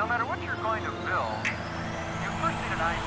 No matter what you're going to build, you first need an idea.